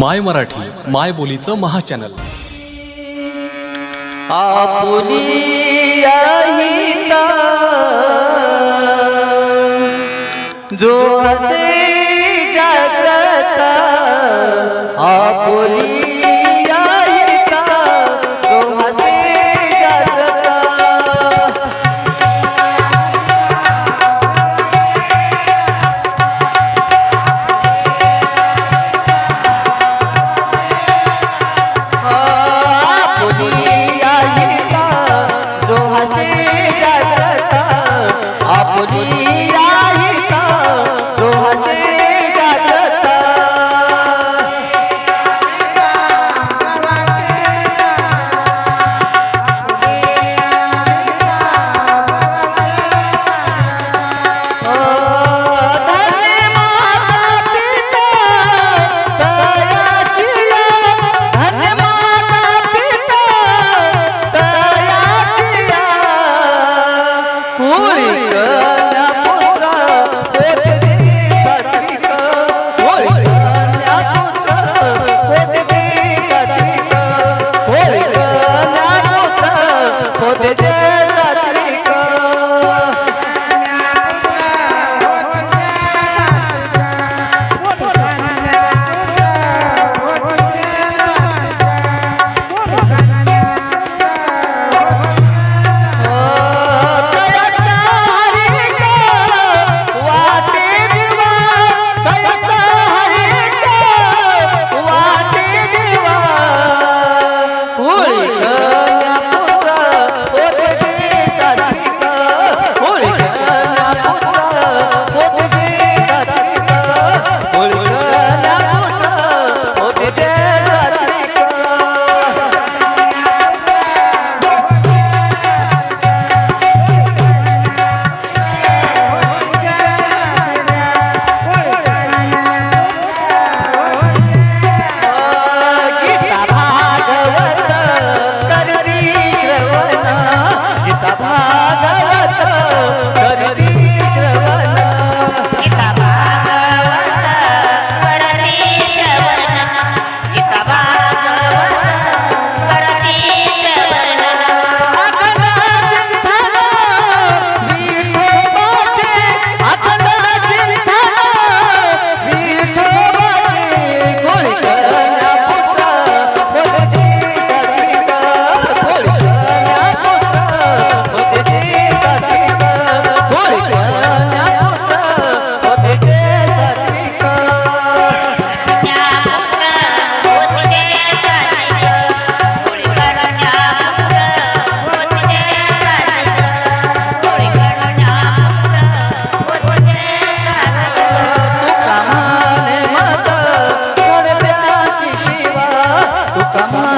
माय मराठी माय बोलीचं महाचॅनल. आपुली आहिता जो हसे आपुली Sama